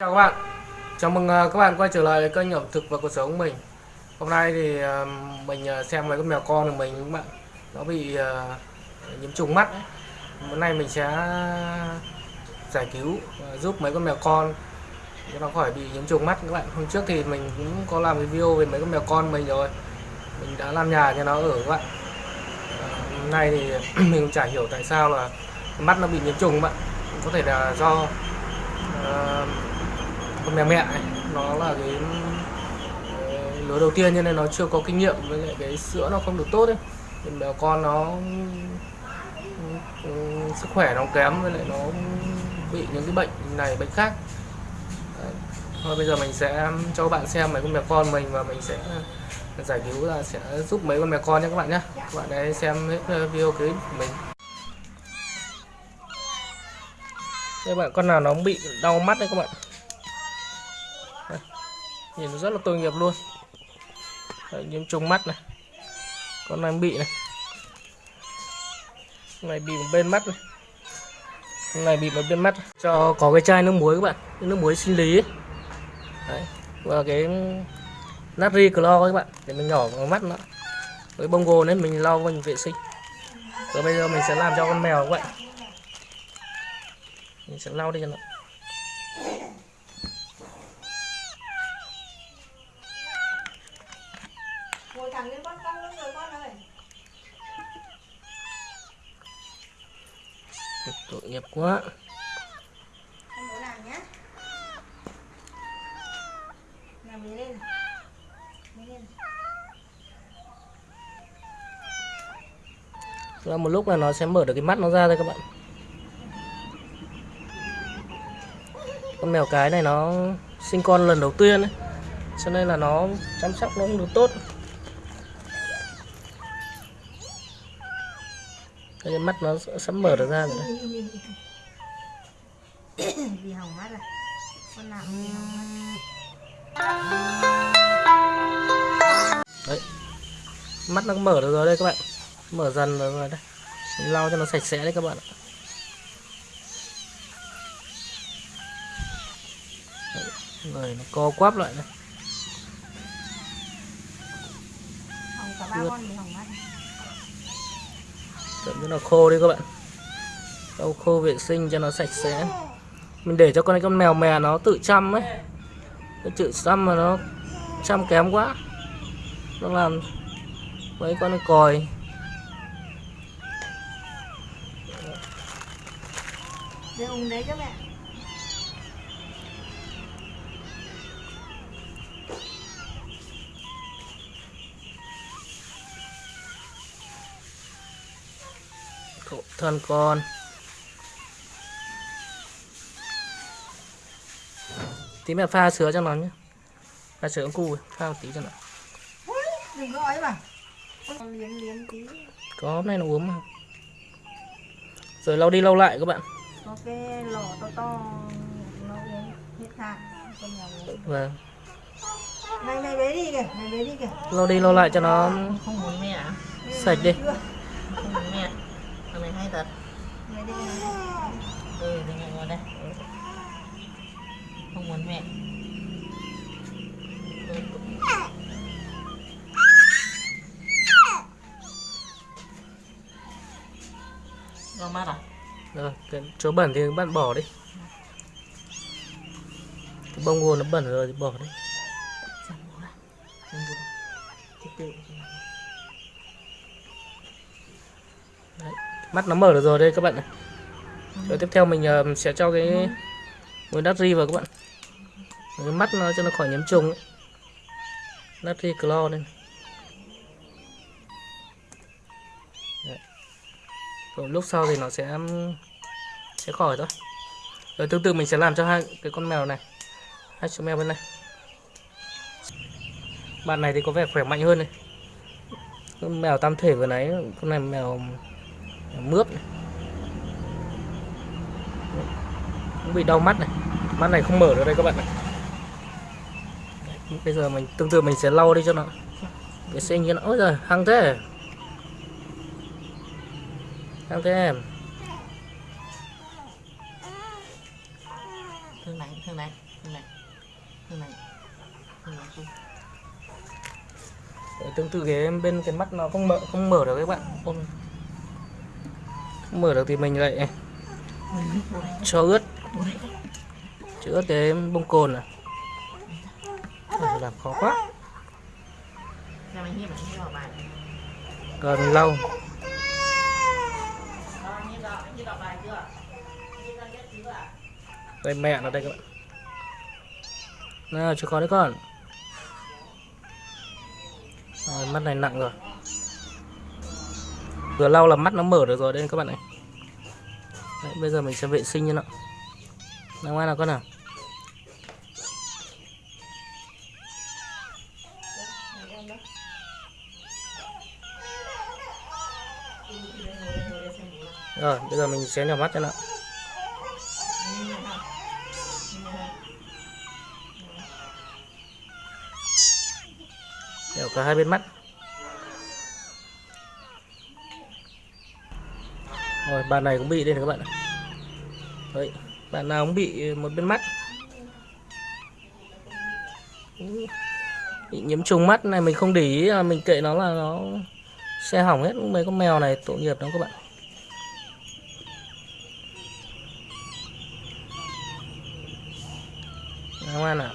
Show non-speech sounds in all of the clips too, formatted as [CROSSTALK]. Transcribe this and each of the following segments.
Chào các bạn, chào mừng à, các bạn quay trở lại với kênh ẩm thực và cuộc sống của mình. Hôm nay thì à, mình à, xem mấy con mèo con của mình các bạn. Nó bị nhiễm trùng mắt ấy. Hôm nay mình sẽ giải cứu giúp mấy con mèo con. Cho nó khỏi bị nhiễm trùng mắt các bạn. Hôm trước thì mình cũng có làm cái video về mấy con mèo con mình rồi. Mình đã làm nhà cho nó ở các bạn. Hôm nay thì [CLEARS THROAT] mình cũng chả hiểu tại sao là mắt nó bị nhiễm trùng các bạn. Có thể là do Uh, con mèo mẹ ấy, nó là cái lứa đầu tiên cho nên nó chưa có kinh nghiệm với lại cái sữa nó không được tốt ấy. Thì mèo con nó ừ, sức khỏe nó kém với lại nó bị những cái bệnh này bệnh khác. Đấy. thôi bây giờ mình sẽ cho các bạn xem mấy con mèo con mình và mình sẽ giải cứu là sẽ giúp mấy con mèo con nhé các bạn nhé. Các bạn hãy xem hết ờ, video clip của mình. Đây bạn con nào nó bị đau mắt đấy các bạn nhìn nó rất là tội nghiệp luôn. Đấy, nhiễm trùng mắt này. Con này bị này. Con này bị một bên mắt này. Con này bị một bên mắt. Cho có cái chai nước muối các bạn. Nước muối sinh lý ấy. Đấy. và cái natri clo các bạn. Để mình nhỏ vào mắt nó. Với bông gồ nên mình lau mình vệ sinh. Rồi bây giờ mình sẽ làm cho con mèo các bạn. Mình sẽ lau đi cho nó ngồi thẳng lên con con luôn rồi con ơi tội nghiệp quá. Nhé lên? Lên. Ra một lúc là nó sẽ mở được cái mắt nó ra thôi các bạn. Con mèo cái này nó sinh con lần đầu tiên ấy. Cho nên là nó chăm sóc nó không được tốt cái mắt nó sắp mở được ra rồi đấy. [COUGHS] vì hỏng mắt rồi. Con nào cũng bị hỏng mắt? Đấy. Mắt nó mở được rồi đây các bạn. Mở dần rồi, rồi đây Mình lau cho nó sạch sẽ đấy các bạn ạ. Đấy, rồi nó co quắp lại ba Ướt con Chậm cho nó khô đi các bạn. Sau khô vệ sinh cho nó sạch sẽ. Mình để cho con con mèo mè nó tự chăm ấy. Nó tự chăm mà nó chăm kém quá. Nó làm mấy con nó còi. Để đấy các bạn. Thân con. Tí mẹ pha sữa cho nó nhé. Pha sữa cu pha một tí cho nó. Đừng có ấy mà con liếm liếm tí. Có nay nó uống mà. Rồi lau đi lau lại các bạn. Có cái lọ to to nó uống hết hạn con mèo uống. Và này mày bế đi kìa mày bế đi kìa. Lau đi lau lại cho nó không muốn mẹ. sạch đi chỗ bẩn thì các bạn bỏ đi cái bông ngô nó bẩn rồi thì bỏ đi Đấy, mắt nó mở được rồi đây các bạn này rồi tiếp theo mình ờ, sẽ cho cái muối ri vào các bạn cái mắt nó cho nó khỏi nhiễm trùng ấy. natri clo đây. Đấy. rồi lúc sau thì nó sẽ sẽ khỏi thôi. Rồi tương tự mình sẽ làm cho hai cái con mèo này. Hai chú mèo bên này. Bạn này thì có vẻ khỏe mạnh hơn này. Con mèo tam thể vừa nãy con này mèo, mèo mướp này. Cũng bị đau mắt này. Mắt này không mở được đây các bạn này bây giờ mình tương tự mình sẽ lau đi cho nó. Vệ sinh cho nó. Ôi giời hăng thế. Hăng thế em. Thương này, thương này. Như này Như này Như này Đấy, tương tự cái bên cái mắt nó không mở không mở được các bạn. Không, không mở được thì mình lại cho ướt. Cho ướt cái bông cồn này làm khó quá. Còn lâu Con hiếp vào, hiếp vào bài chưa? Hiếp ra nhất chứ à? Đây mẹ nó đây các bạn. Nào cho con đấy con. Rồi, mắt này nặng rồi. Vừa lau là mắt nó mở được rồi đây các bạn này. Đấy, bây giờ mình sẽ vệ sinh cho nó. Nào ngoan nào con nào. Rồi bây giờ mình sẽ nhỏ mắt cho nó. Đều cả hai bên mắt. Rồi, bạn này cũng bị đây này các bạn ạ. đấy, bạn nào cũng bị một bên mắt. Bị nhiễm trùng mắt này mình không để ý à, mình kệ nó là nó xe hỏng hết mấy con mèo này, tội nghiệp lắm các bạn ngoan nào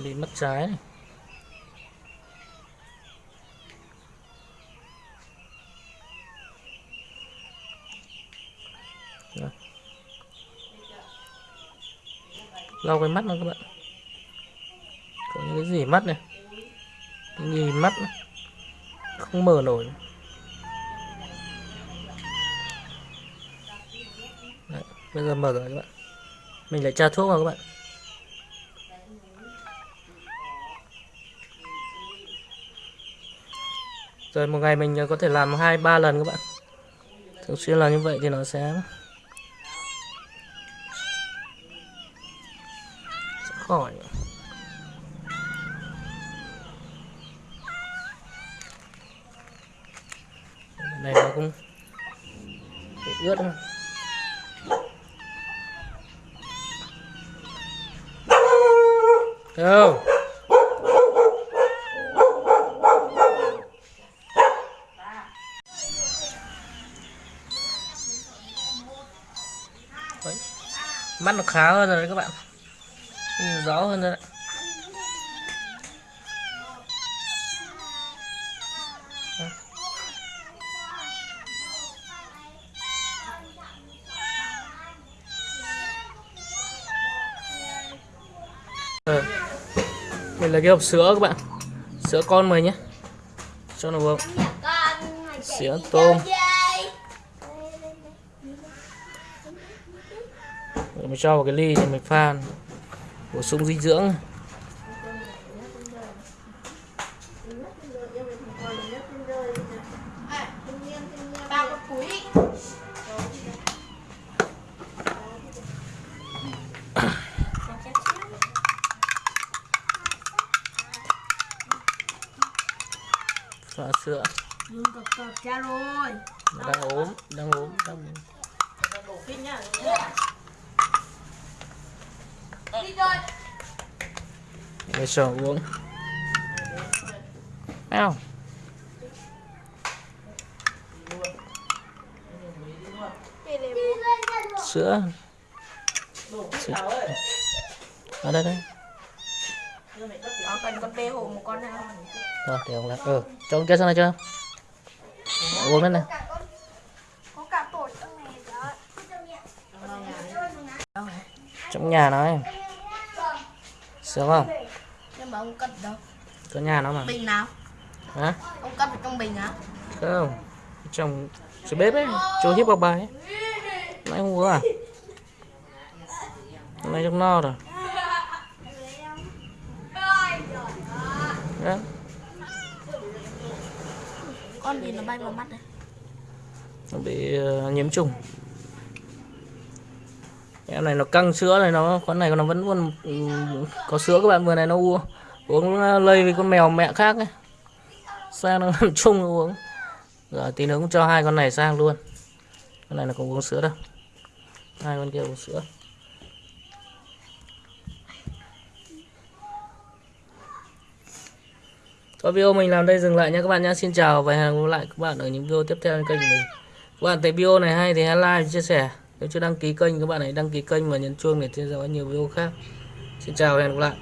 này bị mất trái này. Lau cái mắt nó các bạn. Có những cái gì mắt này? Cái gì mắt này. không mở nổi. Đấy, bây giờ mở rồi các bạn. Mình lại tra thuốc vào các bạn. Rồi một ngày mình có thể làm hai, ba lần các bạn. Thường xuyên là như vậy thì nó sẽ sẽ khỏi. Này, nó cũng bị ướt không đâu? Đấy. mắt nó khá hơn rồi đấy các bạn. Nhìn rõ hơn rồi đấy. Ờ. Đây là cái hộp sữa các bạn. Sữa con mời nhé. Cho nó vừa Sữa tôm Rồi mình cho vào cái ly thì mình pha Bổ sung dinh dưỡng. [COUGHS] Pha sữa. Đang ốm Đang ốm đang ốm Đổ pin nhá đi rồi để cho uống. Nào. Sữa. Sữa. Ở đây đây. Nó cần con bê hộ một con nào Rồi, để ông làm Ừ cho con kia sang này chưa? Uống lên này. Trong Trong nhà nó ấy Sướng không? Nhưng mà ông cất đâu? Có nhà nó mà. Bình nào? Hả? Ông cất trong bình á. Không? Trong Dưới bếp ấy Chỗ hiếp vào bài ấy. Nãy không uống à? Hôm nay trong no rồi. Đó. con gì nó bay vào mắt đây Nó bị ờ, nhiễm trùng em này nó căng sữa này nó con này nó vẫn còn ừ, có sữa các bạn vừa này nó uống uống lây với con mèo mẹ khác ấy sang nó [LAUGHS] làm chung nó uống rồi tí nữa cũng cho hai con này sang luôn con này nó không uống sữa đâu hai con kia uống sữa Thôi video mình làm đây dừng lại nha các bạn nhé. Xin chào và hẹn gặp lại các bạn ở những video tiếp theo trên kênh của mình. Các bạn thấy video này hay thì hãy like, chia sẻ. Nếu chưa đăng ký kênh các bạn hãy đăng ký kênh và nhấn chuông để theo dõi nhiều video khác. Xin chào và hẹn gặp lại.